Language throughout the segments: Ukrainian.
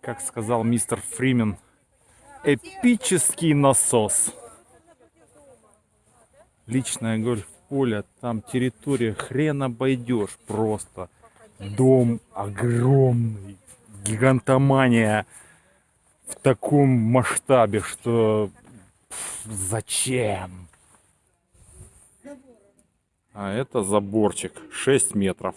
как сказал мистер Фримен, эпический насос. Личное гольф-поле, там территория хрен обойдешь просто. Дом огромный, гигантомания в таком масштабе, что пф, зачем? А это заборчик 6 метров.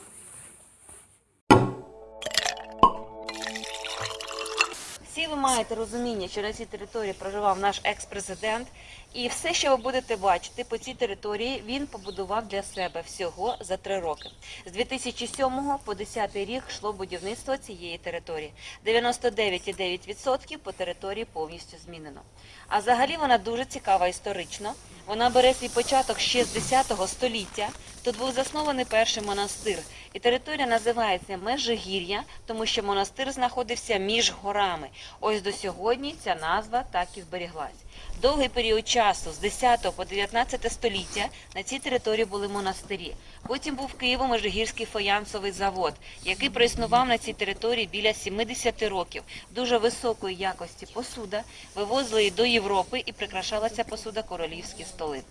Маєте розуміння, що на цій території проживав наш екс-президент, і все, що ви будете бачити по цій території, він побудував для себе всього за три роки. З 2007 по 10 рік йшло будівництво цієї території. 99,9% по території повністю змінено. А взагалі вона дуже цікава історично. Вона бере свій початок ще з 10 століття. Тут був заснований перший монастир, і територія називається Межигір'я, тому що монастир знаходився між горами. Ось до сьогодні ця назва так і зберіглась. Довгий період часу з 10 по 19 століття на цій території були монастирі. Потім був Києво-Межигірський фаянсовий завод, який проіснував на цій території біля 70 років. Дуже високої якості посуда вивозили до Європи і прикрашалася посуда королівські столи.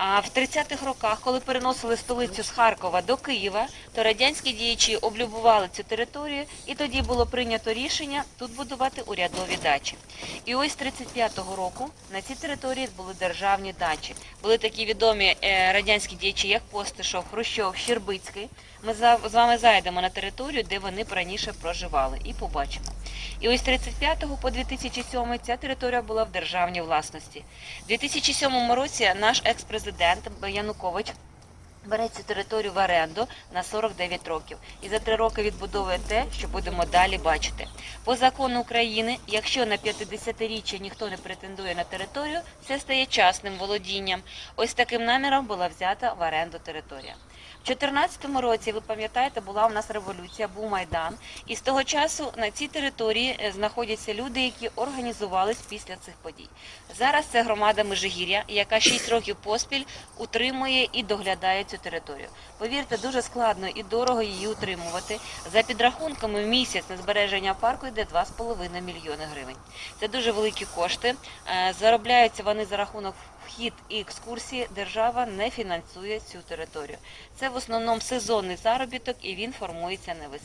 А в 30-х роках, коли переносили столицю з Харкова до Києва, то радянські діячі облюбували цю територію, і тоді було прийнято рішення тут будувати урядові дачі. І ось з 35-го року на цій території були державні дачі. Були такі відомі е, радянські діячі, як Постишов, Хрущов, Щербицький. Ми з вами зайдемо на територію, де вони раніше проживали, і побачимо. І ось з 35 по 2007 ця територія була в державній власності. У 2007 році наш екс-президент Янукович бере цю територію в оренду на 49 років і за три роки відбудовує те, що будемо далі бачити. По закону України, якщо на 50-річчя ніхто не претендує на територію, це стає частним володінням. Ось таким наміром була взята в оренду територія. В 2014 році, ви пам'ятаєте, була у нас революція, був майдан, і з того часу на цій території е, знаходяться люди, які організувались після цих подій. Зараз це громада Межигір'я, яка 6 років поспіль утримує і доглядає цю територію. Повірте, дуже складно і дорого її утримувати. За підрахунками в місяць на збереження парку йде 2,5 мільйони гривень. Це дуже великі кошти. Е, Заробляються вони за рахунок вхід і екскурсії. Держава не фінансує цю територію. Це в основному сезонний заробіток, і він формується на весь.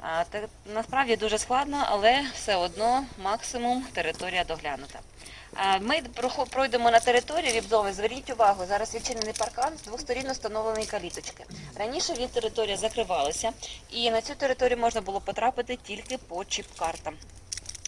А, та, насправді дуже складно, але все одно максимум територія доглянута. А, Ми пройдемо на територію вібзови. Зверніть увагу, зараз відчинений паркан з двох сторін встановлені каліточки. Раніше він територія закривалася, і на цю територію можна було потрапити тільки по чіп-картам.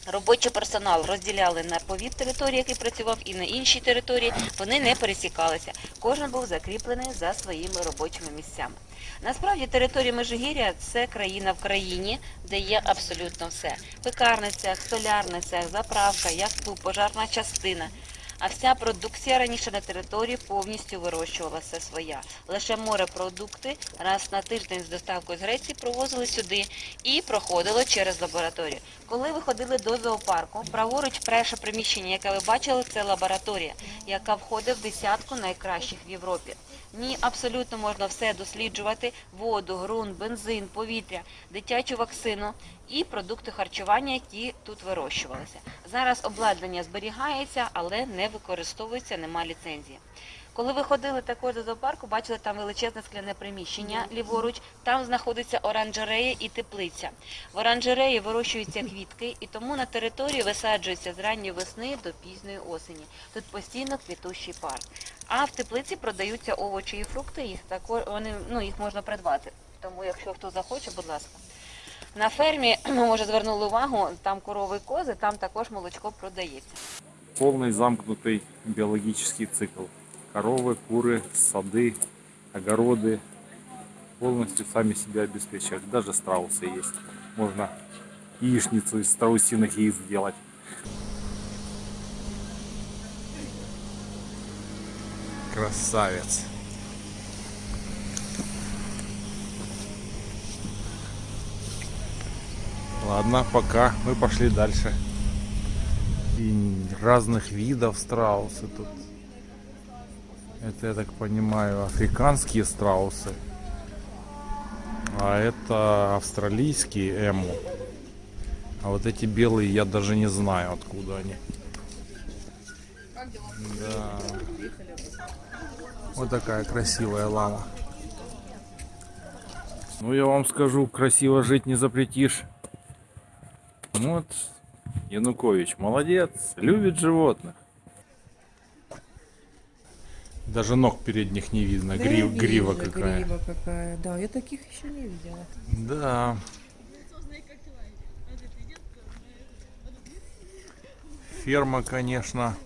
Робочий персонал розділяли на повід території, який працював, і на інші території. Вони не пересікалися. Кожен був закріплений за своїми робочими місцями. Насправді територія Межигір'я це країна в країні, де є абсолютно все: пекарницях, столярницях, заправка, яхту, пожарна частина. А вся продукція раніше на території повністю вирощувалася своя. Лише морепродукти раз на тиждень з доставкою з Греції провозили сюди і проходило через лабораторію. Коли ви ходили до зоопарку, праворуч перше приміщення, яке ви бачили, це лабораторія, яка входить в десятку найкращих в Європі. В ній абсолютно можна все досліджувати: воду, ґрунт, бензин, повітря, дитячу вакцину і продукти харчування, які тут вирощувалися. Зараз обладнання зберігається, але не використовується, нема ліцензії. Коли ви ходили також до зоопарку, бачили там величезне скляне приміщення ліворуч. Там знаходиться оранжерея і теплиця. В оранжереї вирощуються квітки, і тому на території висаджується з ранньої весни до пізньої осені. Тут постійно квітущий парк. А в теплиці продаються овочі і фрукти. Їх також вони ну їх можна придбати. Тому, якщо хто захоче, будь ласка. На фермі, ми може звернули увагу, там корови і кози, там також молочко продається. Полный замкнутый биологический цикл. Коровы, куры, сады, огороды полностью сами себя обеспечивают. Даже страусы есть. Можно яичницу из страусиных яиц сделать. Красавец. Ладно, пока. Мы пошли дальше. И разных видов страусы тут. Это, я так понимаю, африканские страусы. А это австралийские эму. А вот эти белые я даже не знаю, откуда они. Да. Вот такая красивая лама. Ну, я вам скажу, красиво жить не запретишь. Вот, Янукович, молодец, любит животных. Даже ног передних не видно, Да, грив- я грива вижу, какая. Грива какая, да, я таких еще не видела. Да. Ферма, конечно,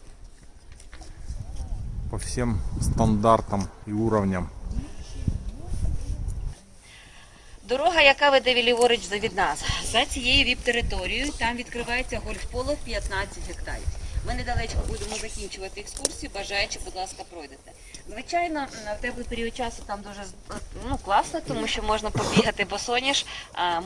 по всем стандартам и уровням. Дорога, яка веде ліворуч від нас, за цією віп-територією, там відкривається гольф-поле 15 гектарів. Ми недалечко будемо закінчувати екскурсію, бажаючи, будь ласка, пройдете. Звичайно, в теплий період часу там дуже ну, класно, тому що можна побігати босоніж,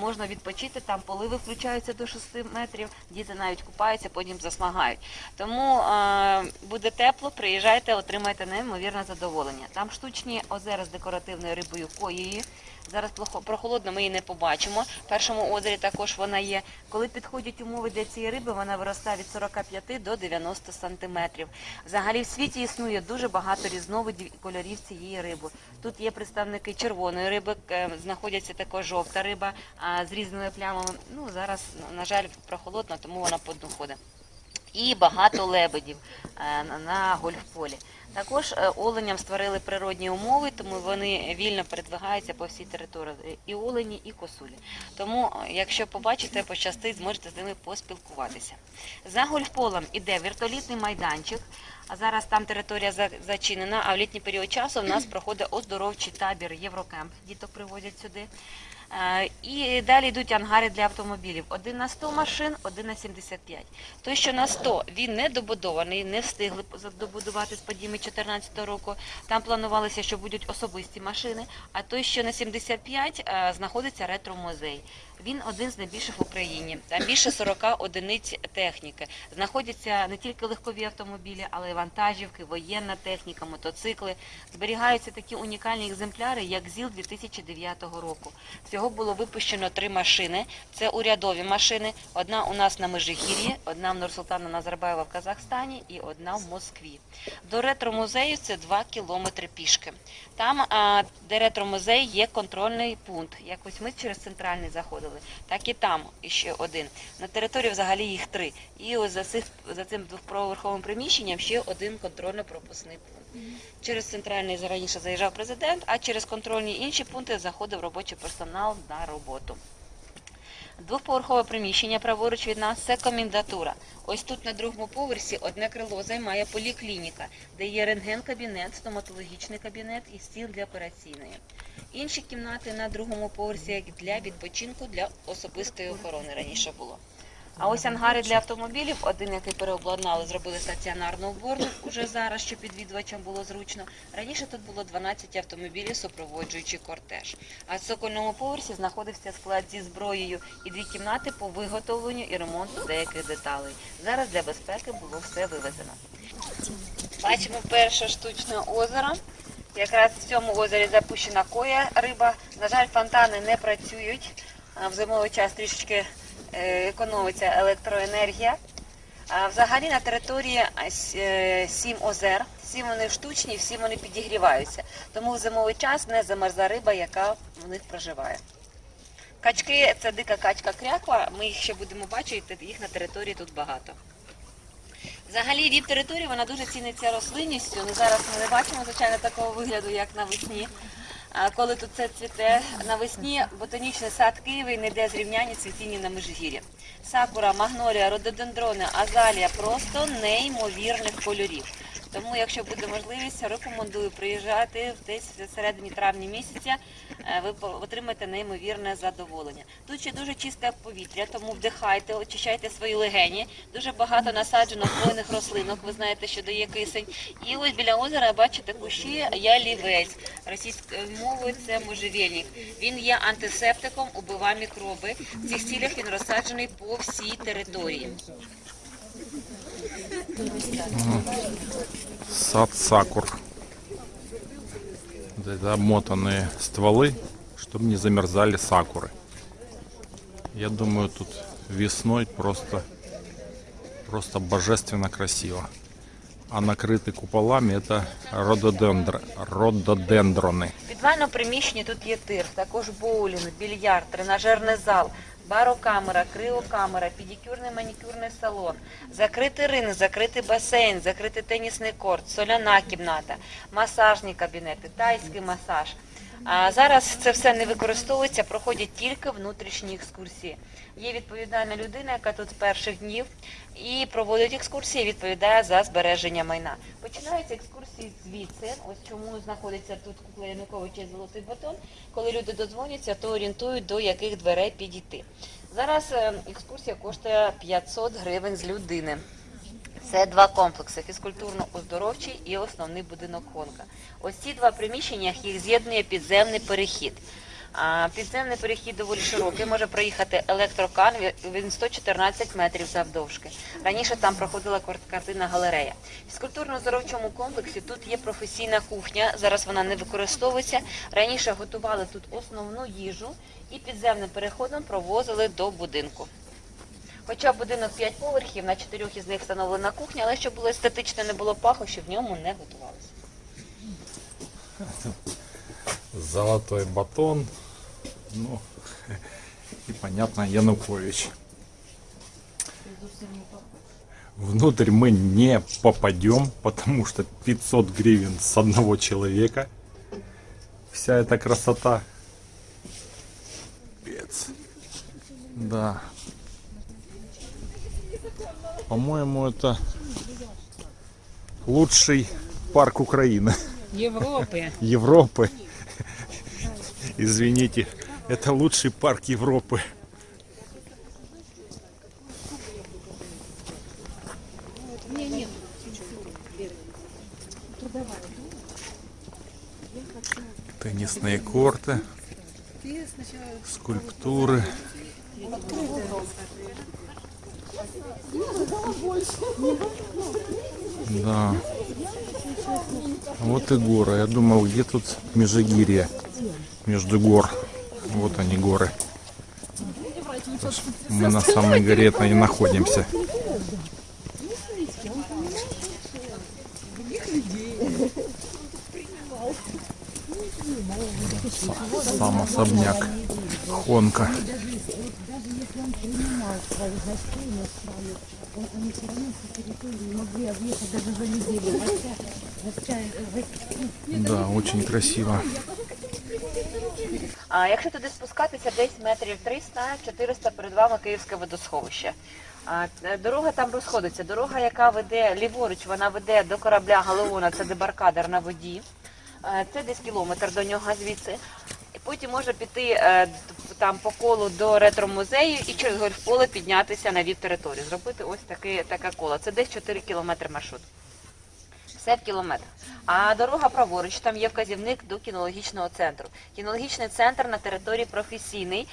можна відпочити, там поливи включаються до 6 метрів, діти навіть купаються, потім засмагають. Тому е, буде тепло, приїжджайте, отримайте неймовірне задоволення. Там штучні озера з декоративною рибою коєю. Зараз прохолодно, ми її не побачимо. В першому озері також вона є. Коли підходять умови для цієї риби, вона виростає від 45 до 90 сантиметрів. Взагалі в світі існує дуже багато різновидів і кольорів цієї риби. Тут є представники червоної риби, е, знаходяться також жовта риба з різними плямами. Ну зараз, на жаль, прохолодно, тому вона по дну ходить. І багато лебедів е, на- гольфполі. Також е, оленям створили природні умови, тому вони вільно передвигаються по всій території і олені, і косулі. Тому, е, якщо побачите, пощастить, зможете з ними поспілкуватися. За гольфполем іде вертолітний майданчик. А зараз там територія зачинена, а в літній період часу в нас проходить оздоровчий табір Єврокемп. Діток приводять сюди. Е, І далі йдуть ангари для автомобілів. Один на 100 машин, один на 75. Той, що на 100, він не добудований, не встигли добудувати з подіями 2014 року. Там планувалося, що будуть особисті машини. А той, що на 75, е, знаходиться ретро-музей. Він один з найбільших в Україні. Там більше 40 одиниць техніки. Знаходяться не тільки легкові автомобілі, але й вантажівки, воєнна техніка, мотоцикли. Зберігаються такі унікальні екземпляри, як ЗІЛ 2009 року. Всього було випущено три машини. Це урядові машини. Одна у нас на Межигір'ї, одна в Нурсултана Назарбаєва в Казахстані і одна в Москві. До ретро-музею це 2 кілометри пішки. Там, де ретро-музей, є контрольний пункт. Якось ми через центральний заходили, так і там ще один. На території взагалі їх три. І ось за, цих, за цим двоповерховим приміщенням ще один контрольно-пропускний пункт. Через центральний раніше заїжджав президент, а через контрольні інші пункти заходив робочий персонал на роботу. Двохповерхове приміщення праворуч від нас це комендатура. Ось тут на другому поверсі одне крило займає поліклініка, де є рентген-кабінет, стоматологічний кабінет і стіл для операційної. Інші кімнати на другому поверсі як для відпочинку для особистої охорони раніше було. А ось ангари для автомобілів, один, який переобладнали, зробили стаціонарну уборну уже зараз, щоб відвідувачам було зручно. Раніше тут було 12 автомобілів, супроводжуючи кортеж. А в цокольному поверсі знаходився склад зі зброєю і дві кімнати по виготовленню і ремонту деяких деталей. Зараз для безпеки було все вивезено. Бачимо перше штучне озеро. Якраз в цьому озері запущена коя риба. На жаль, фонтани не працюють. В зимовий час трішечки економиться електроенергія. А Взагалі на території е, сім озер. Всі вони штучні, всі вони підігріваються. Тому в зимовий час не замерзла риба, яка в них проживає. Качки це дика качка кряква. Ми їх ще будемо бачити, їх на території тут багато. Взагалі віп територія вона дуже ціниться рослинністю. Ну, зараз ми не бачимо, звичайно, такого вигляду, як навесні. Коли тут це цвіте навесні, ботанічний сад Києва не йде зрівняння цвітіння на Межгір'ї. Сакура, магнолія, рододендрони, азалія просто неймовірних кольорів. Тому, якщо буде можливість, рекомендую приїжджати десь в середині травня місяця. е, Ви отримаєте неймовірне задоволення. Тут ще дуже чисте повітря, тому вдихайте, очищайте свої легені. Дуже багато насаджено хвойних рослинок. Ви знаєте, що дає кисень. І ось біля озера бачите кущі ялівець. Російською мовою це можжевельник. Він є антисептиком, убиває мікроби. В цих цілях він розсаджений по всій території. Сад сакур. Вот Это обмотанные стволы, чтобы не замерзали сакуры. Я думаю, тут весной просто, просто божественно красиво. А накрыты куполами это рододендр, рододендроны. В підвальному приміщенні тут є тир, також боулінг, більярд, тренажерний зал, барокамера, криокамера, педикюрний манікюрний салон, закритий ринг, закритий басейн, закритий тенісний корт, соляна кімната, масажні кабінети, тайський масаж. А зараз це все не використовується, проходять тільки внутрішні екскурсії. Є відповідальна людина, яка тут з перших днів і проводить екскурсії, відповідає за збереження майна. Починаються екскурсії звідси. Ось чому знаходиться тут кукла Януковича золотий батон. Коли люди додзвоняться, то орієнтують до яких дверей підійти. Зараз е, екскурсія коштує 500 гривень з людини. Це два комплекси: фізкультурно-оздоровчий і основний будинок Хонка. Ось ці два приміщення їх з'єднує підземний перехід. Підземний перехід доволі широкий, може проїхати електрокан, він 114 метрів завдовжки. Раніше там проходила кар- картинна галерея. В фізкультурно-оздоровчому комплексі тут є професійна кухня, зараз вона не використовується. Раніше готували тут основну їжу і підземним переходом провозили до будинку. Хоча будинок 5 поверхів, на чотирьох із них встановлена кухня, але щоб було естетично, не було паху, щоб в ньому не готувалося. Золотой батон. Ну, и понятно, Янукович. Внутрь мы не попадем, потому что 500 гривен с одного человека. Вся эта красота. Пец. Да. По-моему, это лучший парк Украины. Европы. Европы. Извините, это лучший парк Европы. Теннисные корты, скульптуры. Да. Вот и горы. Я думал, где тут Межигирье? Между гор. Вот они горы. Мы на самой горе и находимся. Сам особняк. Хонка. Да, очень красиво. А якщо туди спускатися десь метрів 300-400 перед вами Київське водосховище. Е, Дорога там розходиться. Дорога, яка веде ліворуч, вона веде до корабля Галеона, це дебаркадер на воді. Е, Це десь кілометр до нього звідси. І потім може піти е, там по колу до ретро-музею і через гольфполе піднятися на віп територію. Зробити ось таке, таке коло. Це десь 4 кілометри маршрут. Все в кілометр. А дорога праворуч, там є вказівник до кінологічного центру. Кінологічний центр на території професійний.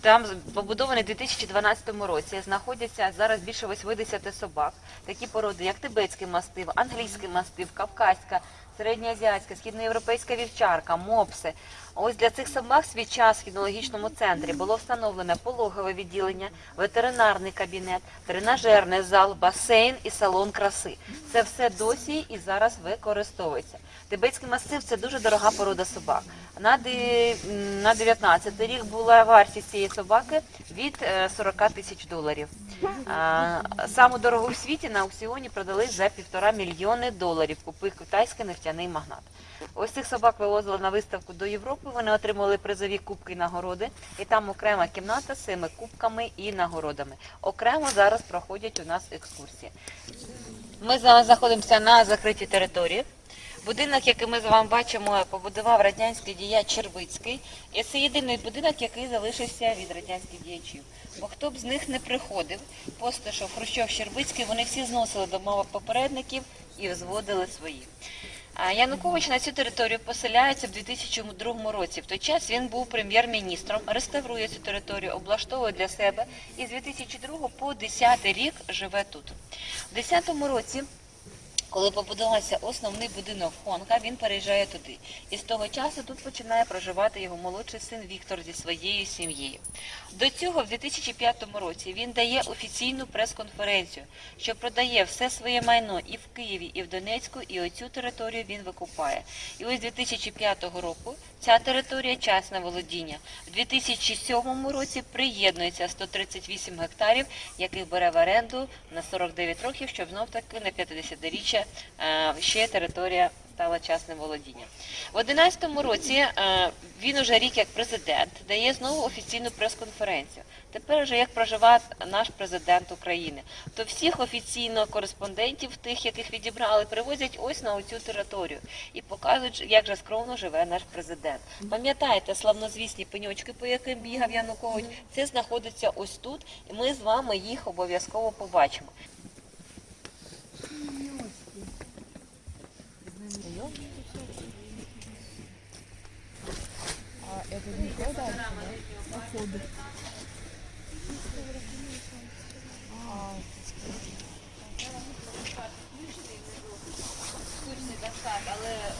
Там побудований у 2012 році. Знаходяться зараз більше 80 собак. Такі породи, як тибетський мастив, англійський мастив, кавказька, середньоазіатська, східноєвропейська вівчарка, мопси. Ось для цих собак свій час в кінологічному центрі було встановлено пологове відділення, ветеринарний кабінет, тренажерний зал, басейн і салон краси. Це все досі і зараз використовується. Тибетський масив це дуже дорога порода собак. На, ди- м, на 19 рік була вартість цієї собаки від е, 40 тисяч доларів. Саму дорогу в світі на аукціоні продали за півтора мільйони доларів. Купив китайський нефтяний магнат. Ось цих собак вивозили на виставку до Європи. Вони отримали призові кубки і нагороди. І там окрема кімната з цими кубками і нагородами. Окремо зараз проходять у нас екскурсії. Ми зараз знаходимося на закритій території. Будинок, який ми з вами бачимо, побудував радянський діяч Червицький. І це єдиний будинок, який залишився від радянських діячів. Бо хто б з них не приходив, Постишов, Хрущов, Щербицький, вони всі зносили домових попередників і зводили свої. Янукович на цю територію поселяється в 2002 році. В той час він був прем'єр-міністром, реставрує цю територію, облаштовує для себе і з 2002 по 2010 рік живе тут. У 2010 році Коли побудувався основний будинок Хонка, він переїжджає туди. І з того часу тут починає проживати його молодший син Віктор зі своєю сім'єю. До цього в 2005 році він дає офіційну прес-конференцію, що продає все своє майно і в Києві, і в Донецьку, і оцю територію він викупає. І ось 2005 року ця територія частне володіння. В 2007 році приєднується 138 гектарів, яких бере в оренду на 49 років, щоб знов таки на 50-річчя е, ще територія стала частним володінням. В 2011 році е, він уже рік як президент дає знову офіційну прес-конференцію. Тепер вже як проживає наш президент України, то всіх офіційно кореспондентів, тих, яких відібрали, привозять ось на оцю територію і показують, як же скромно живе наш президент. Пам'ятаєте славнозвісні пеньочки, по яким бігав Янукович? Це знаходиться ось тут, і ми з вами їх обов'язково побачимо. А это не дальше, да? Походу.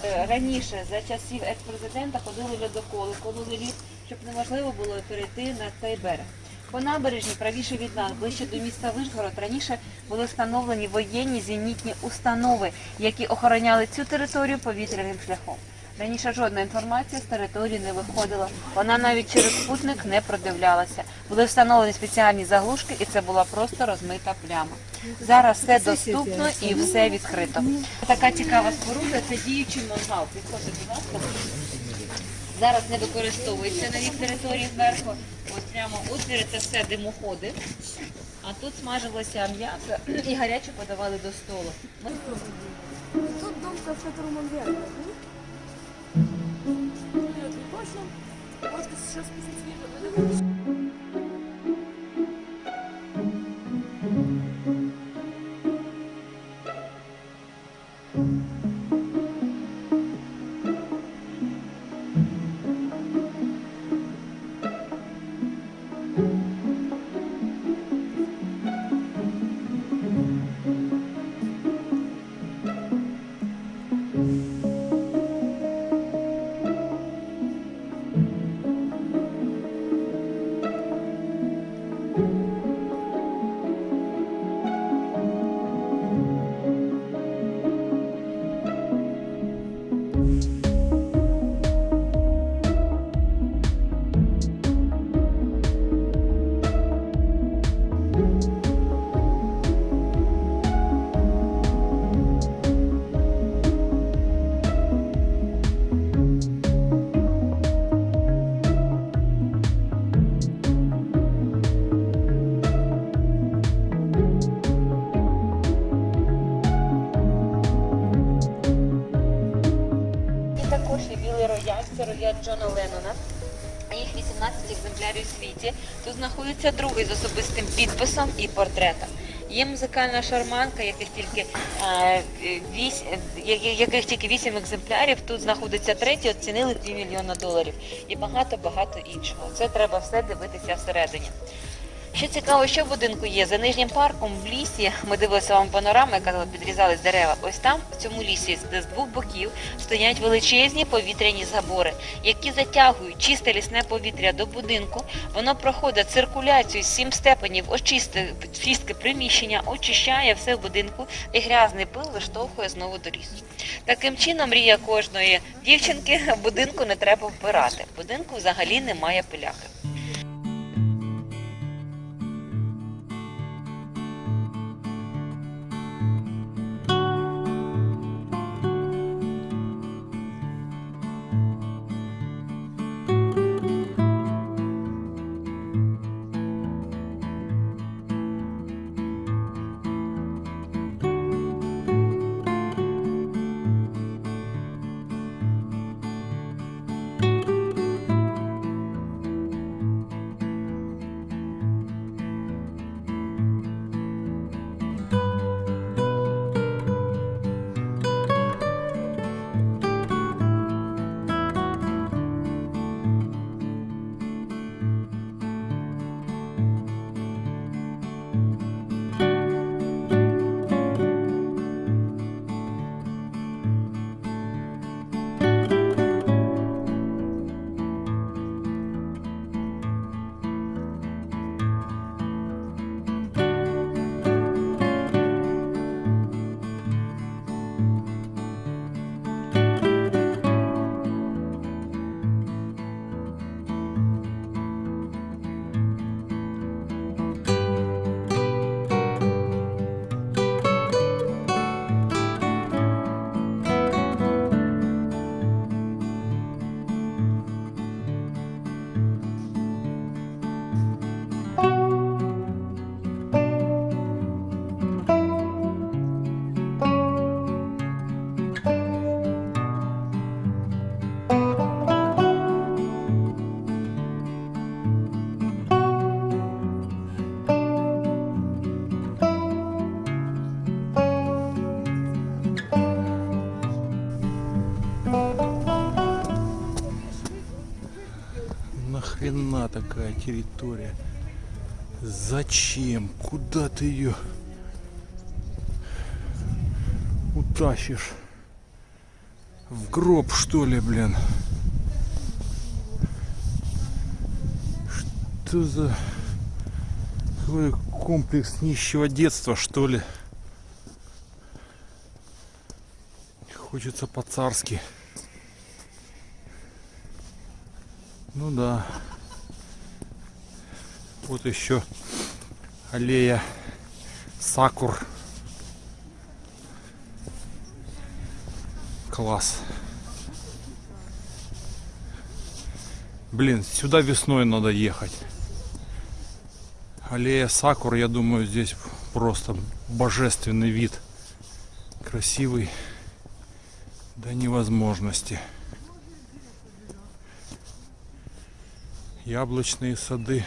Е, раніше за часів екс-президента ходили льодоколи, кололи лід, щоб неможливо було перейти на цей берег. По набережні, правіше від нас, ближче до міста Вишгород, раніше були встановлені воєнні зенітні установи, які охороняли цю територію повітряним шляхом. Раніше жодна інформація з території не виходила. Вона навіть через спутник не продивлялася. Були встановлені спеціальні заглушки, і це була просто розмита пляма. Зараз все доступно і все відкрито. Така цікава споруда це діючий мангал. Підходьте, будь ласка. Зараз не використовується на їх території зверху. Ось прямо отвіри це все димоходи. А тут смажилося м'ясо і гаряче подавали до столу. Тут дом, в котором он не точно. Вот сейчас. Є білий рояль, це рояль Джона Леннона. Їх 18 екземплярів у світі. Тут знаходиться другий з особистим підписом і портретом. Є музикальна шарманка, яких тільки, е, вісь, яких тільки 8 екземплярів. Тут знаходиться третій, оцінили 2 мільйона доларів. І багато-багато іншого. Це треба все дивитися всередині. Що цікаво, що в будинку є за нижнім парком в лісі. Ми дивилися вам панораму, яка підрізались дерева. Ось там, в цьому лісі, де з двох боків стоять величезні повітряні забори, які затягують чисте лісне повітря до будинку. Воно проходить циркуляцію з сім степенів, очисти чистки приміщення, очищає все в будинку, і грязний пил виштовхує знову до лісу. Таким чином, мрія кожної дівчинки будинку не треба вбирати. В будинку взагалі немає пиляки. Территория. Зачем? Куда ты ее утащишь? В гроб что ли, блин? Что за какой комплекс нищего детства, что ли? Хочется по-царски. Ну да. Вот еще аллея Сакур. Класс. Блин, сюда весной надо ехать. Аллея Сакур, я думаю, здесь просто божественный вид. Красивый до невозможности. Яблочные сады.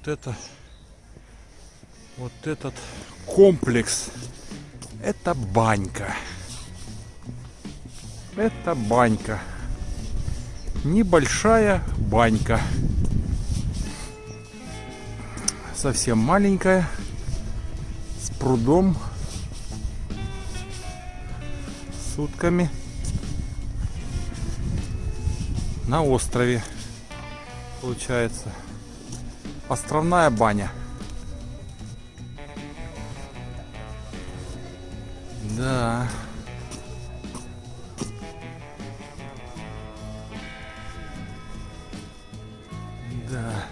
Вот это, вот этот комплекс, это банька. Это банька. Небольшая банька. Совсем маленькая. С прудом. С утками. На острове. Получается. Островная баня. Да. Да.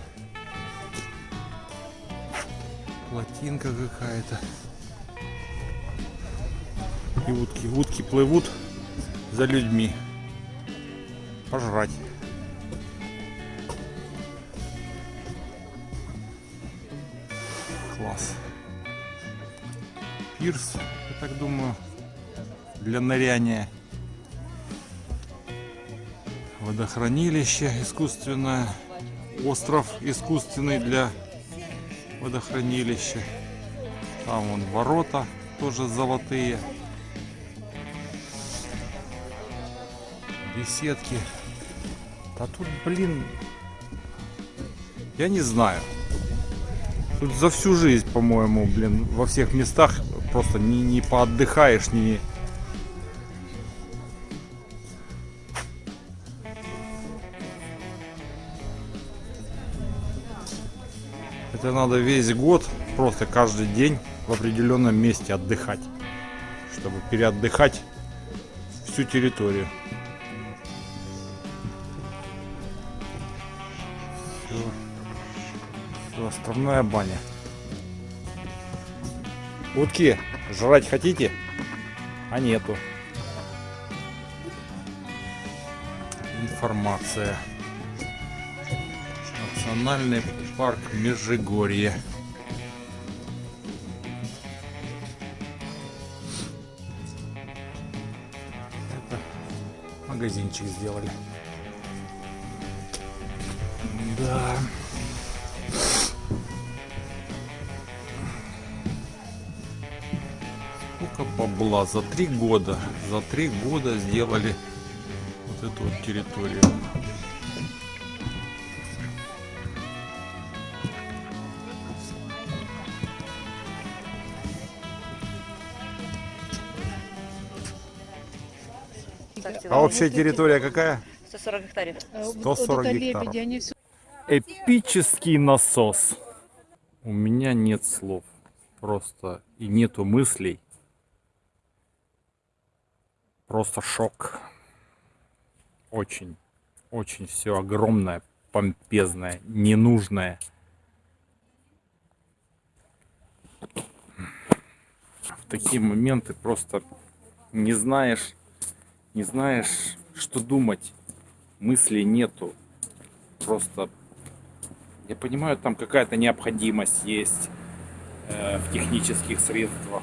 Плотинка какая-то. И утки. Утки плывут за людьми. Пожрать. Класс. Пирс, я так думаю, для ныряния. Водохранилище искусственное. Остров искусственный для водохранилища. Там вон ворота тоже золотые. Беседки. А тут, блин, я не знаю. Тут за всю жизнь, по-моему, блин, во всех местах просто не, не поотдыхаешь, не... Это надо весь год, просто каждый день в определенном месте отдыхать, чтобы переотдыхать всю территорию. Все. Островная баня. Утки, жрать хотите? А нету. Информация. Национальный парк Межигорье. Это магазинчик сделали. Да. Бабла за три года? За три года сделали вот эту вот территорию. А общая территория какая? 140 гектарів. 140 гектаров. Эпический насос. У меня нет слов. Просто и нету мыслей. Просто шок. Очень, очень все огромное, помпезное, ненужное. В такие моменты просто не знаешь, не знаешь, что думать. Мыслей нету. Просто я понимаю, там какая-то необходимость есть э, в технических средствах.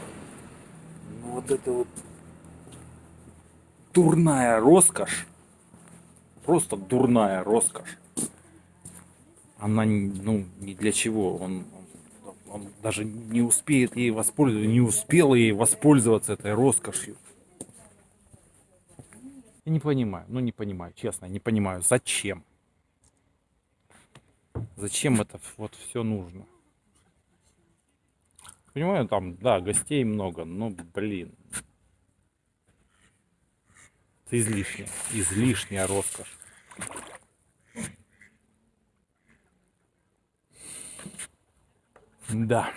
Но вот это вот дурная роскошь, просто дурная роскошь, она ну ни для чего. Он, он, даже не успеет ей воспользоваться, не успел ей воспользоваться этой роскошью. Я не понимаю, ну не понимаю, честно, не понимаю, зачем? Зачем это вот все нужно? Понимаю, там, да, гостей много, но, блин. Это излишняя, излишняя роскошь. Да.